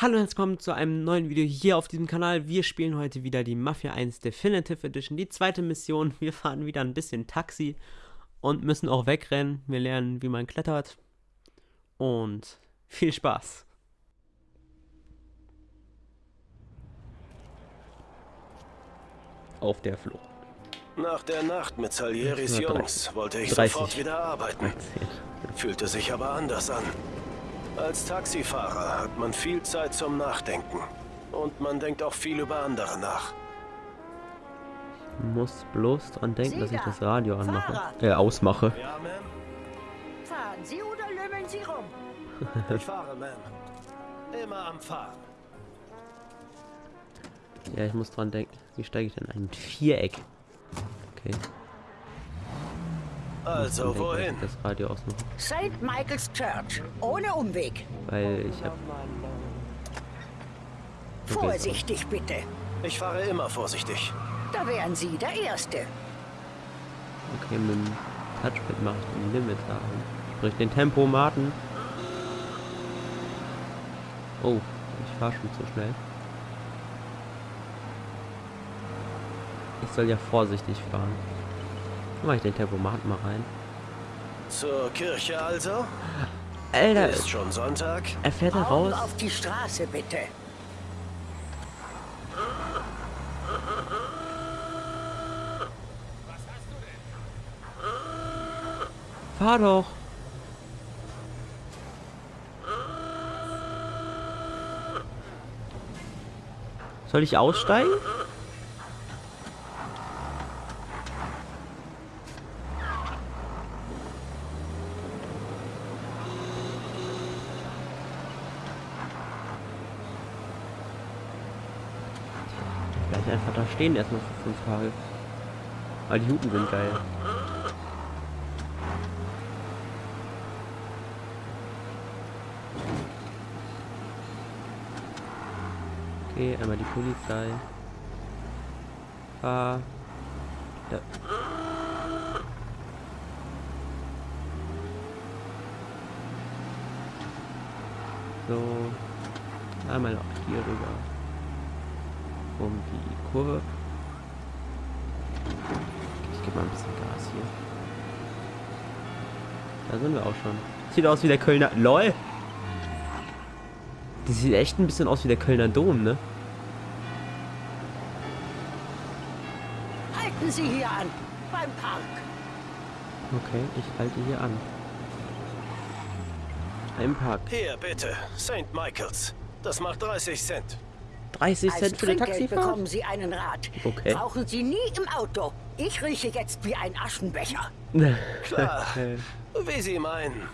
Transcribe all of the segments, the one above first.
Hallo und herzlich willkommen zu einem neuen Video hier auf diesem Kanal. Wir spielen heute wieder die Mafia 1 Definitive Edition, die zweite Mission. Wir fahren wieder ein bisschen Taxi und müssen auch wegrennen. Wir lernen, wie man klettert. Und viel Spaß. Auf der Flucht. Nach der Nacht mit Salieris Jungs wollte ich 30. sofort wieder arbeiten. Fühlte sich aber anders an. Als Taxifahrer hat man viel Zeit zum Nachdenken. Und man denkt auch viel über andere nach. Muss bloß dran denken, dass ich das Radio anmache. Äh, ausmache. Ja? Fahren Sie oder lümmeln Sie rum? Ich fahre, Ma'am. Immer am Fahren. Ja, ich muss dran denken. Wie steige ich denn in ein Viereck? Okay. Also, dass wohin? ich Das Radio ausmache. St. Michael's Church. Ohne Umweg. Weil ich hab. Vorsichtig bitte. Ich fahre immer vorsichtig. Da wären Sie der Erste. Okay, mit dem Touchpad mache ich den Limiter an. Sprich den Tempomaten. Oh, ich fahre schon zu schnell. Ich soll ja vorsichtig fahren. Mache ich den Tempomaten mal rein. Zur Kirche also? Alter, Ist schon Sonntag? er fährt da raus. auf die Straße bitte. Fahr doch. Soll ich aussteigen? Vielleicht einfach da stehen erstmal für fünf Tage. Aber die Hupen sind geil. Okay, einmal die Polizei. Ah. Ja. So. Einmal auch hier rüber. Um die Kurve. Ich gebe mal ein bisschen Gas hier. Da sind wir auch schon. Sieht aus wie der Kölner. LOL! Die sieht echt ein bisschen aus wie der Kölner Dom, ne? Halten Sie hier an. Beim Park. Okay, ich halte hier an. Im Park. Hier, bitte. St. Michael's. Das macht 30 Cent. 30 Als Cent für Trinkgeld Taxifahrt? bekommen Sie einen Rat. Okay. Brauchen Sie nie im Auto. Ich rieche jetzt wie ein Aschenbecher. Klar. Wie Sie meinen.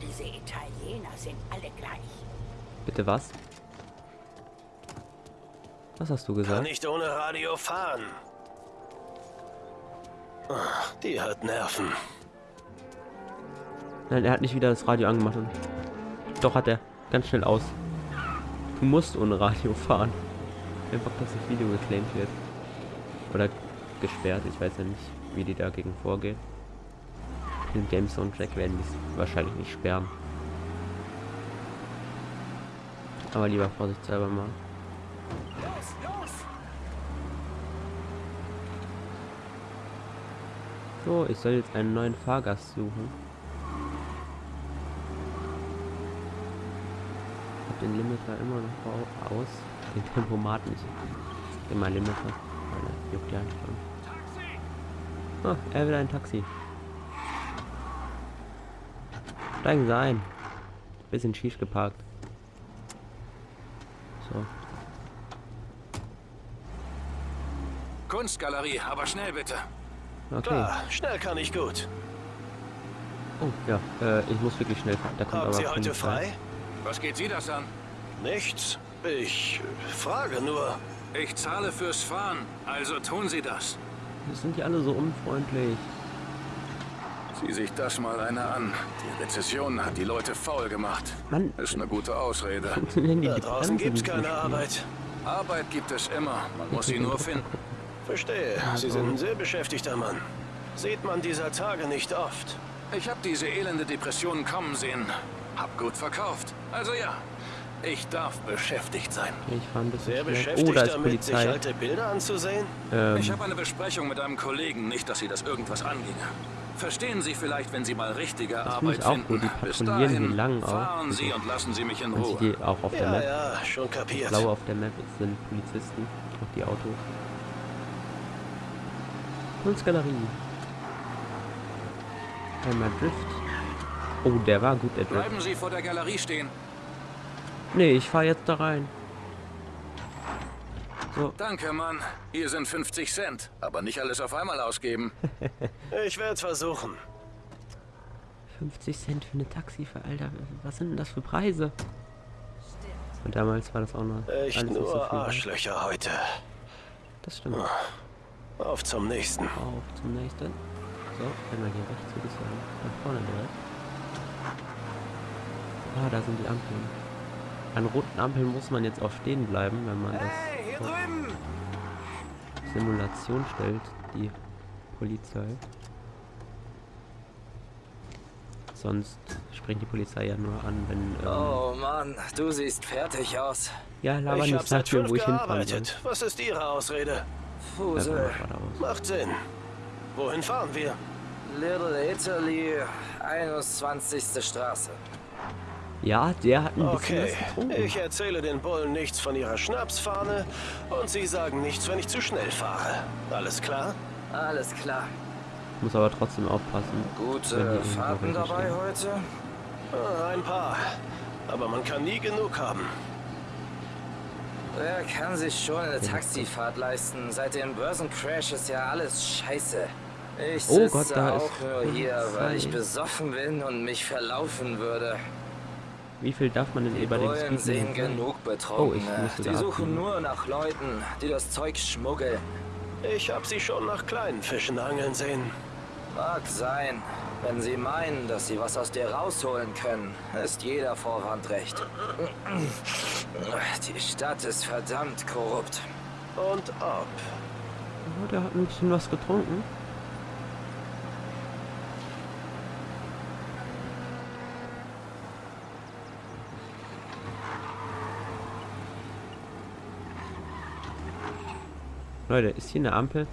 Diese Italiener sind alle gleich. Bitte was? Was hast du Kann gesagt? nicht ohne Radio fahren. Ach, Die hat Nerven. Nein, er hat nicht wieder das Radio angemacht. Und Doch hat er. Ganz schnell aus. Du musst ohne Radio fahren. Einfach, dass das Video geclaimed wird. Oder gesperrt. Ich weiß ja nicht, wie die dagegen vorgehen. Den Game Soundtrack werden die es wahrscheinlich nicht sperren. Aber lieber vorsichtshalber mal. So, ich soll jetzt einen neuen Fahrgast suchen. Ich hab den Limiter immer noch au- aus. Den Tempomat nicht. Immer Limiter. Weil er juckt ja schon. Ah, er will ein Taxi. Steigen Sie ein. Bisschen schief geparkt. So. Kunstgalerie, aber schnell bitte. Okay. Klar, schnell kann ich gut. Oh, ja. Äh, ich muss wirklich schnell fahren. Da kommt Haben aber Sie heute Polizei. frei? Was geht Sie das an? Nichts. Ich frage nur. Ich zahle fürs Fahren, also tun Sie das. Das sind die alle so unfreundlich. Sieh sich das mal einer an. Die Rezession hat die Leute faul gemacht. Mann, Ist eine gute Ausrede. Da draußen gibt's keine? Arbeit. Arbeit gibt es immer, man muss sie nur finden. Verstehe. Sie sind ein sehr beschäftigter Mann. Sieht man dieser Tage nicht oft. Ich habe diese elende Depression kommen sehen. Hab gut verkauft. Also ja, ich darf beschäftigt sein. Ich bisschen Wer schnell. beschäftigt Oh, da ist damit, sich Polizei. alte Bilder anzusehen? Ähm, Ich habe eine Besprechung mit einem Kollegen, nicht, dass Sie das irgendwas anginge. Verstehen Sie vielleicht, wenn Sie mal richtige Das Arbeit ich auch finden. gut. Die Bis dahin lang auch. fahren Sie und lassen Sie mich in Ruhe. die auch auf der Ja, Map. ja, schon kapiert. Blau auf der Map sind Polizisten. Auch die Autos. Kunstgalerie. Einmal Drift. Oh, der war gut, Drift. Bleiben Sie vor der Galerie stehen. Nee, ich fahr jetzt da rein. So, Danke, Mann. Hier sind 50 Cent. Aber nicht alles auf einmal ausgeben. Ich werde es versuchen. 50 Cent für eine Taxifahrt, Alter. Was sind denn das für Preise? Und damals war das auch noch Echt alles nicht so nur viel wert. Arschlöcher heute. Das stimmt. Auf zum nächsten. Auf zum nächsten. So, einmal hier rechts würde ich sagen. Nach vorne direkt. Ah, da sind die Ampeln. An roten Ampeln muss man jetzt auch stehen bleiben, wenn man das hier auf! Simulation stellt, die Polizei. Sonst springt die Polizei ja nur an, wenn... Ähm, Oh Mann, du siehst fertig aus. ja, laber Ich nicht, mir, fünf wo ich hinfahren soll. gearbeitet. Was ist Ihre Ausrede? Fusel. Macht Sinn. Wohin fahren wir? Little Italy, 21. Straße. Ja, der hat ein bisschen Okay, was getrunken. ich erzähle den Bullen nichts von ihrer Schnapsfahne und sie sagen nichts, wenn ich zu schnell fahre. Alles klar? Alles klar. Muss aber trotzdem aufpassen. Gute Fahrten dabei stehen. heute? Ah, ein paar. Aber man kann nie genug haben. Wer kann sich schon eine Taxifahrt leisten? Seit dem Börsencrash ist ja alles scheiße. Ich Oh sitze Gott, da ist auch nur hier, weil ich besoffen bin und mich verlaufen würde. Wie viel darf man denn Die über den Bullen Speed sehen genug Oh, ich musste die da suchen nur nach Leuten, die das Zeug schmuggeln. Ich habe sie schon nach kleinen Fischen angeln sehen. Mag sein. Wenn sie meinen, dass sie was aus dir rausholen können, ist jeder Vorwand recht. Die Stadt ist verdammt korrupt. Und ob. Oh, der hat ein bisschen was getrunken. Leute, ist hier eine Ampel?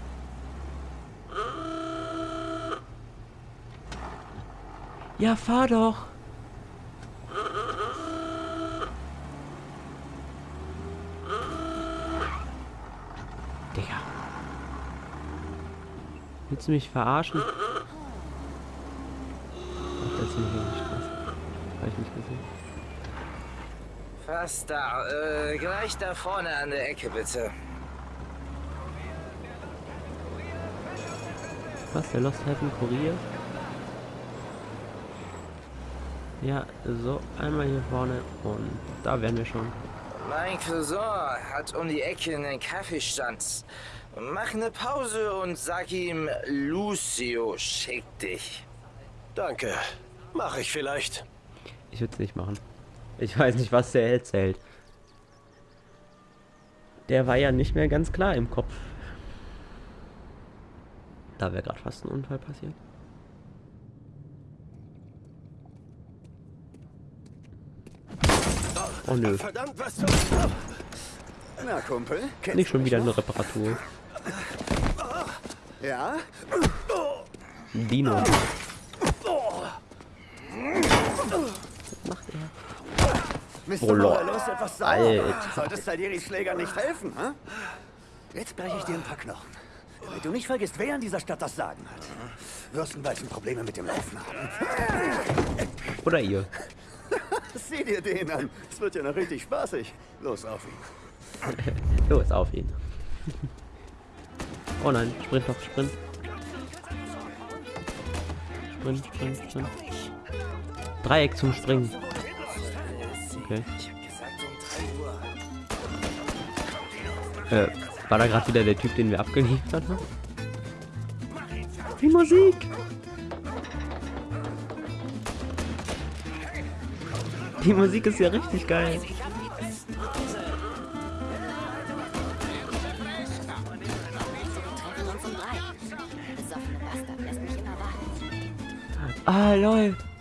Ja, fahr doch. Digga. Willst du mich verarschen? Ach, das ist nicht hier die Straße. Habe ich nicht gesehen. Fast da. Äh, gleich da vorne an der Ecke, bitte. Was, der Lost Heaven Kurier? Ja, so, einmal hier vorne und da wären wir schon. Mein Cousin hat um die Ecke einen Kaffeestand. Mach eine Pause und sag ihm, Lucio schickt dich. Danke. Mach ich vielleicht. Ich würde es nicht machen. Ich weiß nicht, was der erzählt. Der war ja nicht mehr ganz klar im Kopf. Da wäre gerade fast ein Unfall passiert. Oh nö, Verdammt, was du... Na, Kumpel, kennst nicht du schon wieder eine? Reparatur. Ja? Dino. Was macht er? Mr. Oh, ist etwas sauer. Alter. Solltest Salieris Schläger nicht helfen, hä? Jetzt breche ich dir ein paar Knochen. Damit du nicht vergisst, wer in dieser Stadt das Sagen hat. Wirst bald schon Probleme mit dem Laufen haben. Oder ihr. Sieh dir den an. Es wird ja noch richtig spaßig. Los auf ihn. Los, auf ihn. Oh nein, sprint doch, sprint. Sprint, sprint, sprint. Dreieck zum Springen. Okay. Ich hab gesagt 3 Uhr. Äh, war da gerade wieder der Typ, den wir abgeliefert haben? Die Musik! Die Musik ist ja richtig geil. Treffen uns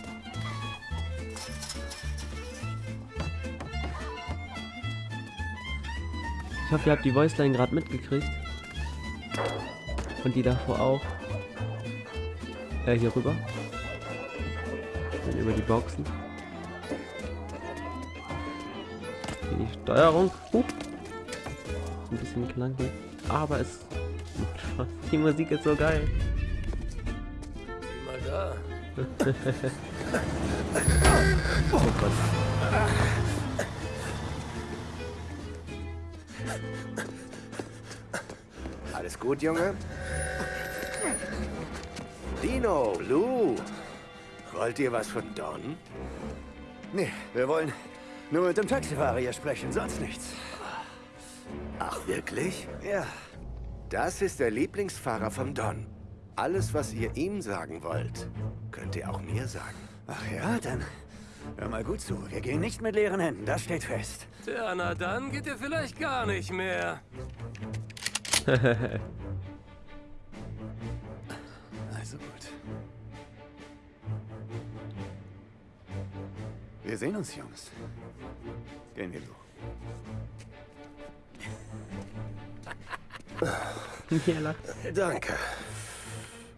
Ich hoffe, ihr habt die Voiceline gerade mitgekriegt. Und die davor auch. Äh, hier rüber. Dann über die Boxen. Hier die Steuerung. Hup. Ein bisschen klanglich. Aber es macht Spaß. Die Musik ist so geil. Mal da. Oh Gott. Alles gut, Junge? Dino, Lou, wollt ihr was von Don? Nee, wir wollen nur mit dem Taxifahrer hier sprechen, sonst nichts. Ach, wirklich? Ja, Das ist der Lieblingsfahrer vom Don. Alles, was ihr ihm sagen wollt, könnt ihr auch mir sagen. ach ja, dann hör mal gut zu. Wir gehen nicht mit leeren Händen, das steht fest. Tja, na dann geht ihr vielleicht gar nicht mehr. Also gut. Wir sehen uns, Jungs. Gehen wir, Lou. Hier lacht. Danke.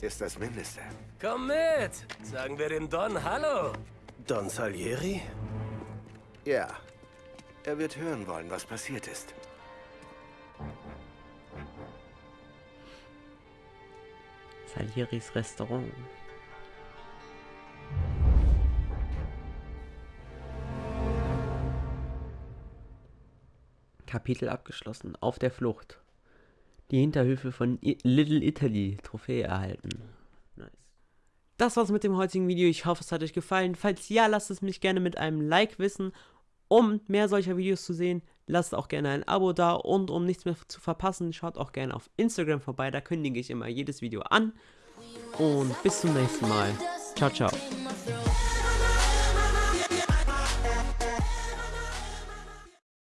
Ist das Mindeste. Komm mit. Sagen wir dem Don Hallo. Don Salieri? Ja. Er wird hören wollen, was passiert ist. Salieris Restaurant. Kapitel abgeschlossen. Auf der Flucht. Die Hinterhöfe von I Little Italy. Trophäe erhalten. Nice. Das war's mit dem heutigen Video. Ich hoffe, es hat euch gefallen. Falls ja, lasst es mich gerne mit einem Like wissen. Um mehr solcher Videos zu sehen, lasst auch gerne ein Abo da. Und um nichts mehr zu verpassen, schaut auch gerne auf Instagram vorbei. Da kündige ich immer jedes Video an. Und bis zum nächsten Mal. Ciao, ciao.